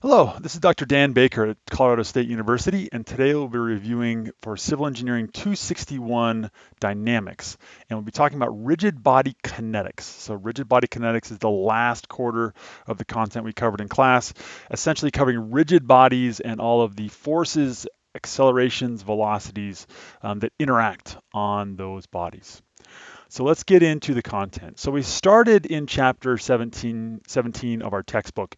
Hello, this is Dr. Dan Baker at Colorado State University, and today we'll be reviewing for Civil Engineering 261 Dynamics, and we'll be talking about rigid body kinetics. So rigid body kinetics is the last quarter of the content we covered in class, essentially covering rigid bodies and all of the forces, accelerations, velocities um, that interact on those bodies. So let's get into the content. So we started in chapter 17, 17 of our textbook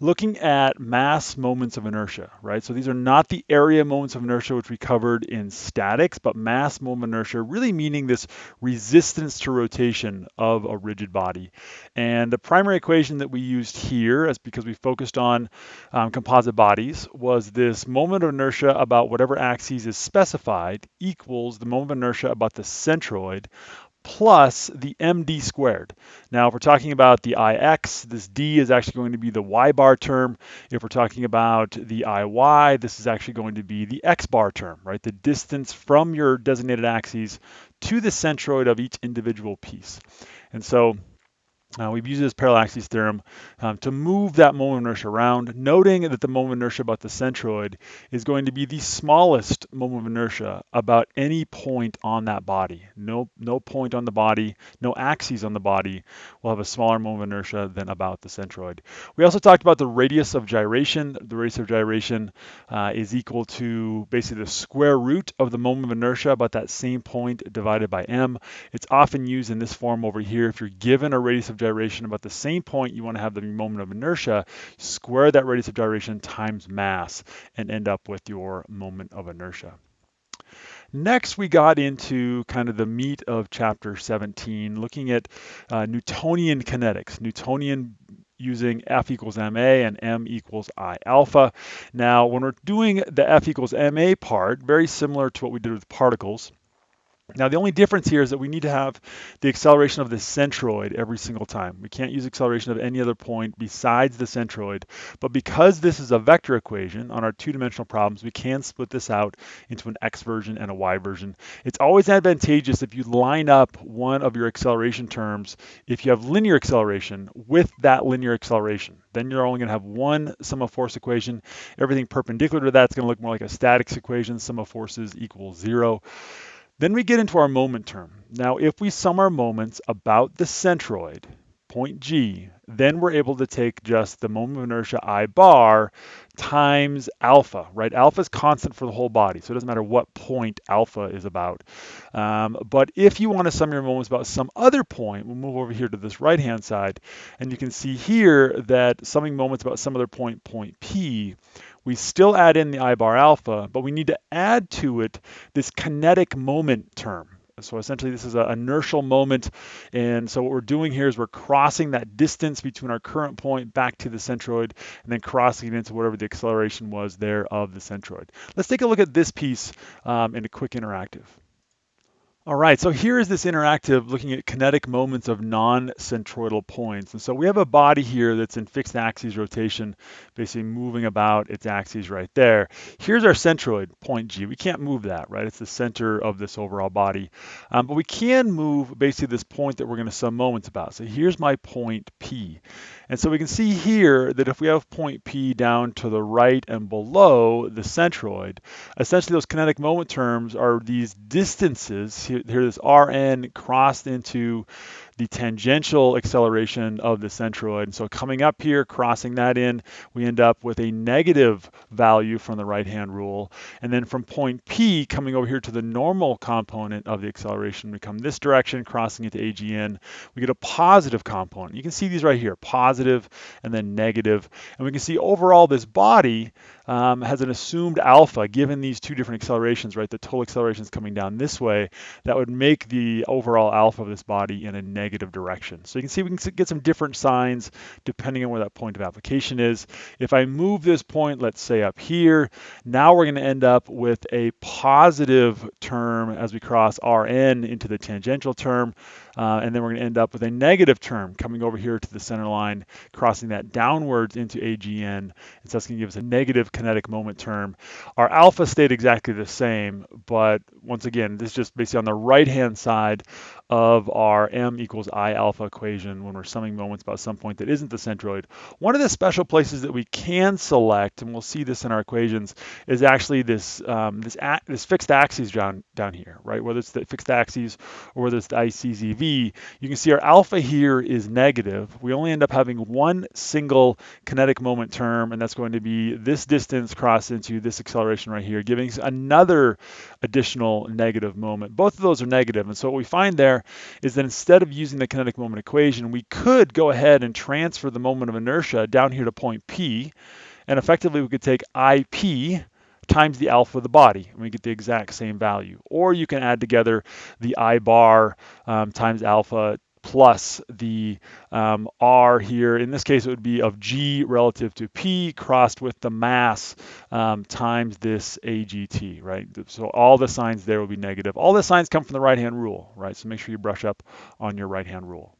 looking at mass moments of inertia, right? So these are not the area moments of inertia which we covered in statics, but mass moment inertia really meaning this resistance to rotation of a rigid body. And the primary equation that we used here, as because we focused on um, composite bodies, was this moment of inertia about whatever axis is specified equals the moment of inertia about the centroid plus the md squared. Now, if we're talking about the ix, this d is actually going to be the y bar term. If we're talking about the iy, this is actually going to be the x bar term, right? The distance from your designated axes to the centroid of each individual piece. And so uh, we've used this parallel axes theorem um, to move that moment of inertia around, noting that the moment of inertia about the centroid is going to be the smallest moment of inertia about any point on that body. No, no point on the body, no axes on the body will have a smaller moment of inertia than about the centroid. We also talked about the radius of gyration. The radius of gyration uh, is equal to basically the square root of the moment of inertia about that same point divided by m. It's often used in this form over here if you're given a radius of gyration gyration about the same point you want to have the moment of inertia, square that radius of gyration times mass and end up with your moment of inertia. Next, we got into kind of the meat of chapter 17, looking at uh, Newtonian kinetics, Newtonian using F equals ma and m equals I alpha. Now, when we're doing the F equals ma part, very similar to what we did with particles, now the only difference here is that we need to have the acceleration of the centroid every single time. We can't use acceleration of any other point besides the centroid, but because this is a vector equation on our two-dimensional problems, we can split this out into an x version and a y version. It's always advantageous if you line up one of your acceleration terms, if you have linear acceleration with that linear acceleration. Then you're only going to have one sum of force equation. Everything perpendicular to that is going to look more like a statics equation, sum of forces equals zero. Then we get into our moment term. Now, if we sum our moments about the centroid, point G, then we're able to take just the moment of inertia I bar times alpha, right? Alpha is constant for the whole body, so it doesn't matter what point alpha is about. Um, but if you want to sum your moments about some other point, we'll move over here to this right-hand side, and you can see here that summing moments about some other point, point P, we still add in the I bar alpha, but we need to add to it this kinetic moment term. So essentially this is an inertial moment. And so what we're doing here is we're crossing that distance between our current point back to the centroid and then crossing it into whatever the acceleration was there of the centroid. Let's take a look at this piece um, in a quick interactive. All right, so here is this interactive looking at kinetic moments of non-centroidal points. And so we have a body here that's in fixed axis rotation, basically moving about its axes right there. Here's our centroid, point G. We can't move that, right? It's the center of this overall body. Um, but we can move basically this point that we're going to sum moments about. So here's my point P. And so we can see here that if we have point P down to the right and below the centroid, essentially those kinetic moment terms are these distances. Here, here this Rn crossed into the tangential acceleration of the centroid. And so coming up here, crossing that in, we end up with a negative value from the right-hand rule. And then from point P, coming over here to the normal component of the acceleration, we come this direction, crossing into AGN, we get a positive component. You can see these right here, positive and then negative. And we can see overall this body um, has an assumed alpha given these two different accelerations, right? The total acceleration is coming down this way. That would make the overall alpha of this body in a negative direction. So you can see we can get some different signs depending on where that point of application is. If I move this point, let's say up here, now we're going to end up with a positive term as we cross Rn into the tangential term. Uh, and then we're going to end up with a negative term coming over here to the center line, crossing that downwards into AGN, and so that's going to give us a negative kinetic moment term. Our alpha stayed exactly the same, but once again, this is just basically on the right-hand side of our m equals i alpha equation when we're summing moments about some point that isn't the centroid. One of the special places that we can select, and we'll see this in our equations, is actually this um, this, this fixed axis down, down here, right? Whether it's the fixed axis or whether it's the ICZV, you can see our alpha here is negative. We only end up having one single kinetic moment term, and that's going to be this distance crossed into this acceleration right here, giving us another additional negative moment. Both of those are negative, and so what we find there is that instead of using the kinetic moment equation, we could go ahead and transfer the moment of inertia down here to point P, and effectively we could take IP times the alpha of the body, and we get the exact same value. Or you can add together the I bar um, times alpha plus the um, R here. In this case, it would be of G relative to P crossed with the mass um, times this AGT, right? So all the signs there will be negative. All the signs come from the right-hand rule, right? So make sure you brush up on your right-hand rule.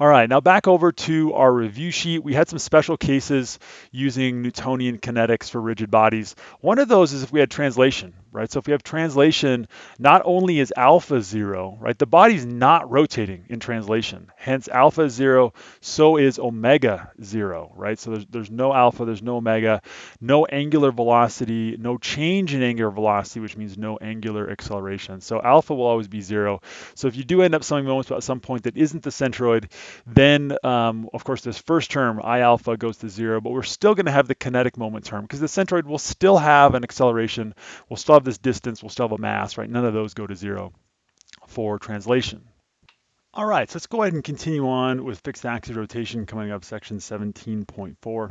All right, now back over to our review sheet. We had some special cases using Newtonian kinetics for rigid bodies. One of those is if we had translation, right? So if we have translation, not only is alpha zero, right? The body's not rotating in translation. Hence alpha is zero, so is omega zero, right? So there's, there's no alpha, there's no omega, no angular velocity, no change in angular velocity, which means no angular acceleration. So alpha will always be zero. So if you do end up summing moments at some point that isn't the centroid, then um, of course this first term, I alpha goes to zero, but we're still gonna have the kinetic moment term because the centroid will still have an acceleration, we'll still have this distance, we'll still have a mass, right? None of those go to zero for translation. All right, so let's go ahead and continue on with fixed axis rotation coming up section 17.4.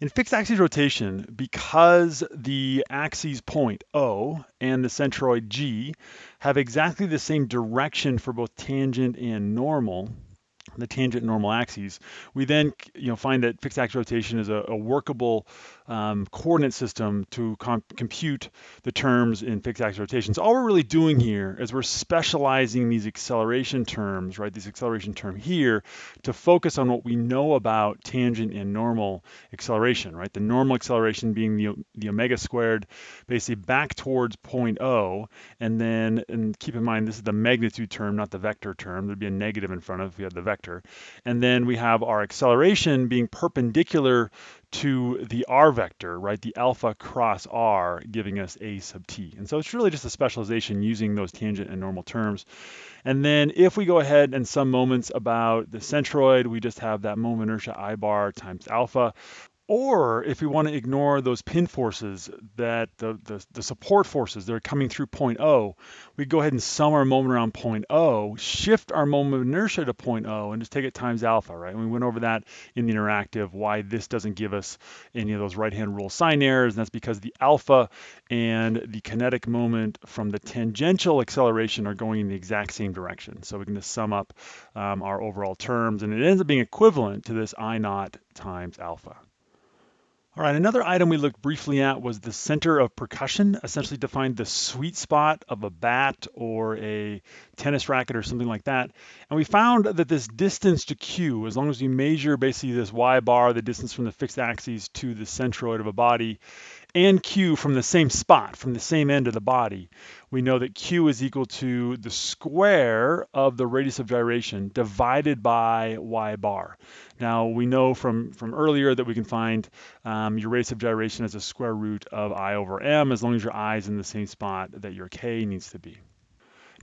In fixed axis rotation, because the axes point O and the centroid G have exactly the same direction for both tangent and normal, the tangent normal axes, we then you know find that fixed axis rotation is a, a workable um, coordinate system to compute the terms in fixed axis rotation. So all we're really doing here is we're specializing these acceleration terms, right? This acceleration term here to focus on what we know about tangent and normal acceleration, right? The normal acceleration being the, the omega squared, basically back towards point O, and then, and keep in mind, this is the magnitude term, not the vector term. There'd be a negative in front of if we had the vector. And then we have our acceleration being perpendicular to the r vector, right, the alpha cross r, giving us a sub t. And so it's really just a specialization using those tangent and normal terms. And then if we go ahead and sum moments about the centroid, we just have that moment inertia I bar times alpha. Or if we want to ignore those pin forces that the, the, the, support forces that are coming through point O, we go ahead and sum our moment around point O, shift our moment of inertia to point O, and just take it times alpha, right? And we went over that in the interactive, why this doesn't give us any of those right-hand rule sign errors, and that's because the alpha and the kinetic moment from the tangential acceleration are going in the exact same direction. So we can just sum up um, our overall terms, and it ends up being equivalent to this I naught times alpha. All right, another item we looked briefly at was the center of percussion, essentially defined the sweet spot of a bat or a tennis racket or something like that. And we found that this distance to Q, as long as you measure basically this Y bar, the distance from the fixed axis to the centroid of a body, and Q from the same spot, from the same end of the body, we know that Q is equal to the square of the radius of gyration divided by Y bar. Now we know from, from earlier that we can find um, your radius of gyration as a square root of I over M as long as your I is in the same spot that your K needs to be.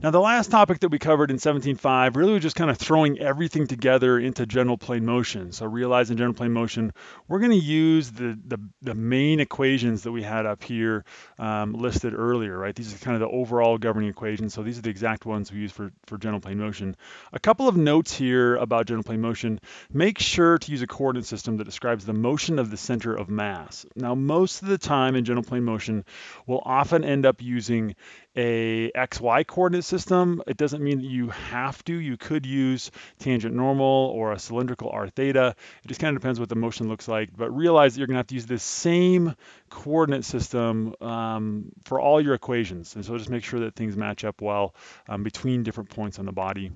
Now, the last topic that we covered in 17.5 really was just kind of throwing everything together into general plane motion. So realizing general plane motion, we're going to use the, the, the, main equations that we had up here um, listed earlier, right? These are kind of the overall governing equations. So these are the exact ones we use for, for general plane motion. A couple of notes here about general plane motion. Make sure to use a coordinate system that describes the motion of the center of mass. Now, most of the time in general plane motion, we'll often end up using a XY coordinate system. It doesn't mean that you have to. You could use tangent normal or a cylindrical r theta. It just kind of depends what the motion looks like. But realize that you're going to have to use the same coordinate system um, for all your equations. And so just make sure that things match up well um, between different points on the body.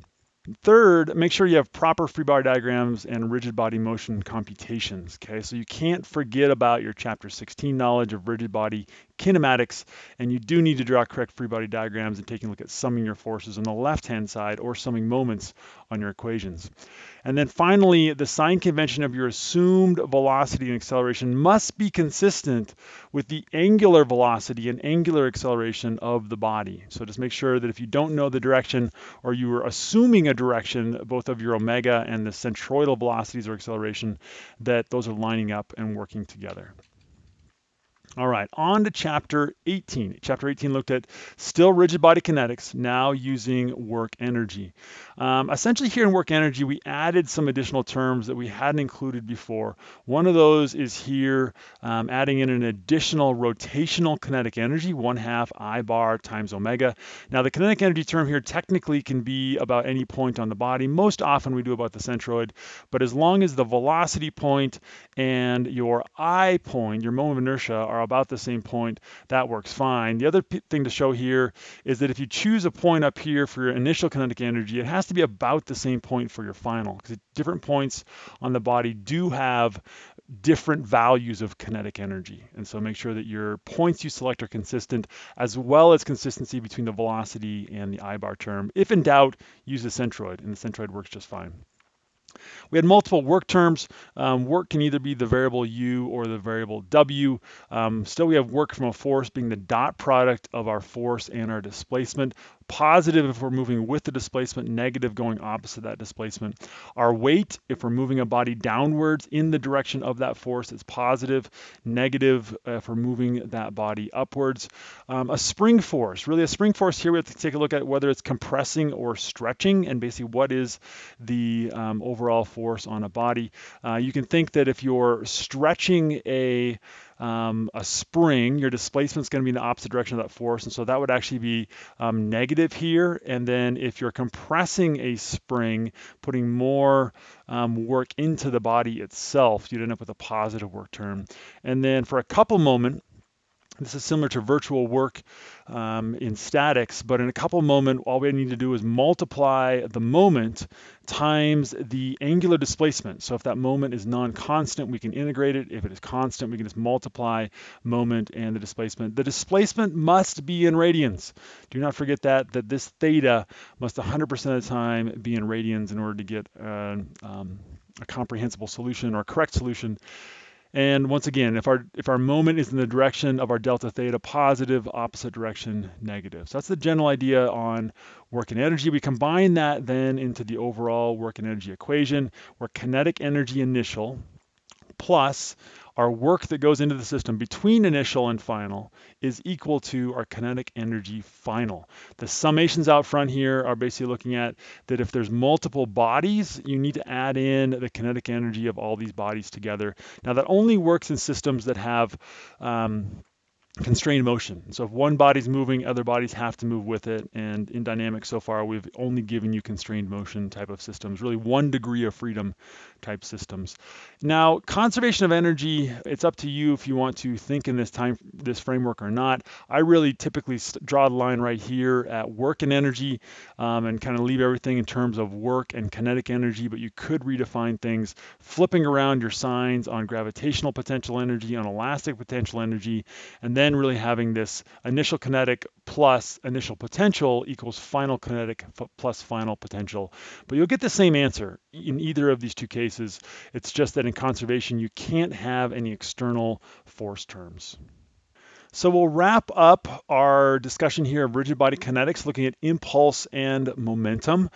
Third, make sure you have proper free body diagrams and rigid body motion computations, okay? So you can't forget about your chapter 16 knowledge of rigid body kinematics, and you do need to draw correct free body diagrams and taking a look at summing your forces on the left-hand side or summing moments on your equations. And then finally, the sign convention of your assumed velocity and acceleration must be consistent with the angular velocity and angular acceleration of the body. So just make sure that if you don't know the direction or you are assuming a direction, both of your omega and the centroidal velocities or acceleration, that those are lining up and working together. All right, on to chapter 18. Chapter 18 looked at still rigid body kinetics, now using work energy. Um, essentially here in work energy, we added some additional terms that we hadn't included before. One of those is here, um, adding in an additional rotational kinetic energy, 1 half I bar times omega. Now the kinetic energy term here technically can be about any point on the body. Most often we do about the centroid, but as long as the velocity point and your I point, your moment of inertia, are about the same point, that works fine. The other thing to show here is that if you choose a point up here for your initial kinetic energy, it has to be about the same point for your final, because different points on the body do have different values of kinetic energy. And so make sure that your points you select are consistent, as well as consistency between the velocity and the I-bar term. If in doubt, use the centroid, and the centroid works just fine. We had multiple work terms. Um, work can either be the variable u or the variable w. Um, still, we have work from a force being the dot product of our force and our displacement positive if we're moving with the displacement, negative going opposite that displacement. Our weight, if we're moving a body downwards in the direction of that force, is positive, negative if we're moving that body upwards. Um, a spring force, really a spring force here, we have to take a look at whether it's compressing or stretching and basically what is the um, overall force on a body. Uh, you can think that if you're stretching a um, a spring, your displacement is going to be in the opposite direction of that force. And so that would actually be um, negative here. And then if you're compressing a spring, putting more um, work into the body itself, you'd end up with a positive work term. And then for a couple moment, this is similar to virtual work um, in statics, but in a couple moment, all we need to do is multiply the moment times the angular displacement. So if that moment is non-constant, we can integrate it. If it is constant, we can just multiply moment and the displacement. The displacement must be in radians. Do not forget that, that this theta must 100% of the time be in radians in order to get uh, um, a comprehensible solution or correct solution and once again, if our if our moment is in the direction of our delta theta positive, opposite direction negative. So that's the general idea on work and energy. We combine that then into the overall work and energy equation where kinetic energy initial plus our work that goes into the system between initial and final is equal to our kinetic energy final. The summations out front here are basically looking at that if there's multiple bodies, you need to add in the kinetic energy of all these bodies together. Now that only works in systems that have um, constrained motion. So if one body's moving, other bodies have to move with it. And in dynamics so far, we've only given you constrained motion type of systems, really one degree of freedom type systems. Now, conservation of energy, it's up to you if you want to think in this time, this framework or not. I really typically draw the line right here at work and energy um, and kind of leave everything in terms of work and kinetic energy, but you could redefine things flipping around your signs on gravitational potential energy, on elastic potential energy, and then really having this initial kinetic plus initial potential equals final kinetic plus final potential. But you'll get the same answer in either of these two cases. It's just that in conservation, you can't have any external force terms. So we'll wrap up our discussion here of rigid body kinetics, looking at impulse and momentum.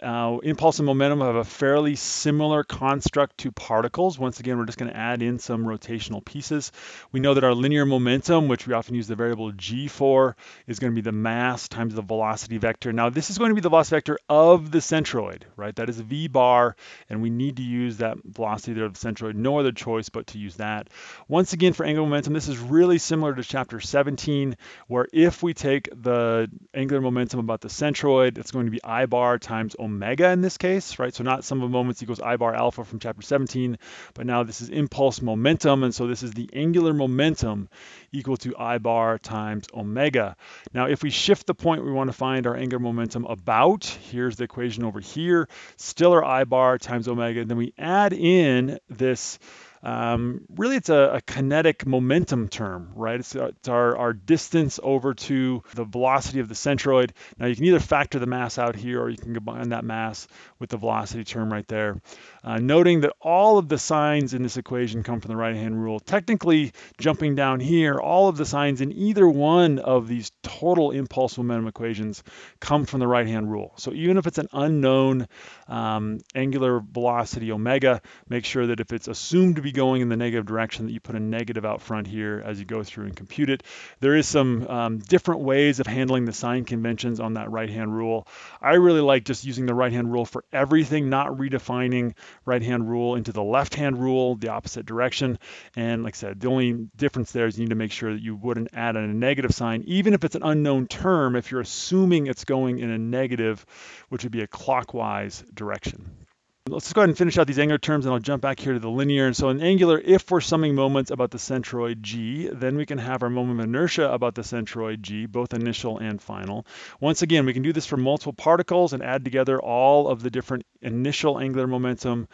Uh, impulse and momentum have a fairly similar construct to particles. Once again, we're just going to add in some rotational pieces. We know that our linear momentum, which we often use the variable g for, is going to be the mass times the velocity vector. Now, this is going to be the velocity vector of the centroid, right? That is v bar, and we need to use that velocity there of the centroid. No other choice but to use that. Once again, for angular momentum, this is really similar to chapter 17, where if we take the angular momentum about the centroid, it's going to be I bar times omega in this case, right? So not sum of moments equals I bar alpha from chapter 17, but now this is impulse momentum, and so this is the angular momentum equal to I bar times omega. Now, if we shift the point we want to find our angular momentum about, here's the equation over here, still our I bar times omega, And then we add in this um, really, it's a, a, kinetic momentum term, right? It's, uh, it's, our, our distance over to the velocity of the centroid. Now, you can either factor the mass out here or you can combine that mass with the velocity term right there. Uh, noting that all of the signs in this equation come from the right-hand rule. Technically, jumping down here, all of the signs in either one of these total impulse momentum equations come from the right-hand rule. So even if it's an unknown um, angular velocity omega, make sure that if it's assumed to be going in the negative direction that you put a negative out front here as you go through and compute it. There is some um, different ways of handling the sign conventions on that right hand rule. I really like just using the right hand rule for everything, not redefining right hand rule into the left hand rule, the opposite direction. And like I said, the only difference there is you need to make sure that you wouldn't add in a negative sign, even if it's an unknown term, if you're assuming it's going in a negative, which would be a clockwise direction. Let's go ahead and finish out these angular terms and I'll jump back here to the linear. And so in angular, if we're summing moments about the centroid g, then we can have our moment of inertia about the centroid g, both initial and final. Once again, we can do this for multiple particles and add together all of the different initial angular momentum,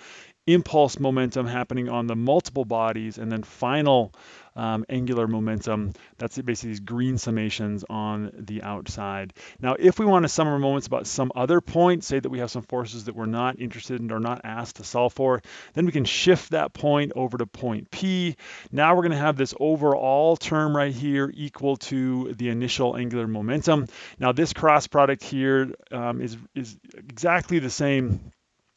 impulse momentum happening on the multiple bodies, and then final um, angular momentum. That's basically these green summations on the outside. Now, if we want to sum our moments about some other point, say that we have some forces that we're not interested in or not asked to solve for, then we can shift that point over to point P. Now we're going to have this overall term right here equal to the initial angular momentum. Now this cross product here um, is is exactly the same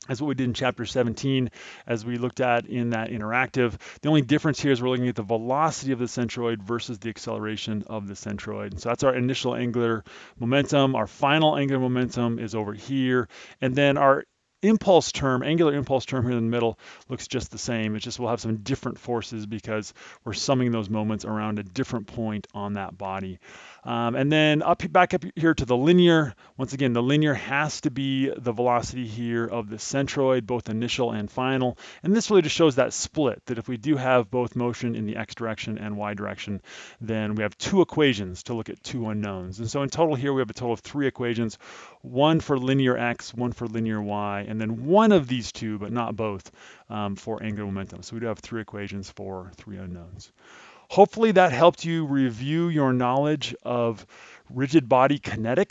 as what we did in chapter 17 as we looked at in that interactive. The only difference here is we're looking at the velocity of the centroid versus the acceleration of the centroid. So that's our initial angular momentum. Our final angular momentum is over here. And then our impulse term, angular impulse term here in the middle looks just the same. It's just we'll have some different forces because we're summing those moments around a different point on that body. Um, and then up back up here to the linear. Once again, the linear has to be the velocity here of the centroid, both initial and final. And this really just shows that split, that if we do have both motion in the x direction and y direction, then we have two equations to look at two unknowns. And so in total here, we have a total of three equations, one for linear x, one for linear y, and then one of these two, but not both, um, for angular momentum. So we do have three equations for three unknowns. Hopefully that helped you review your knowledge of rigid body kinetics.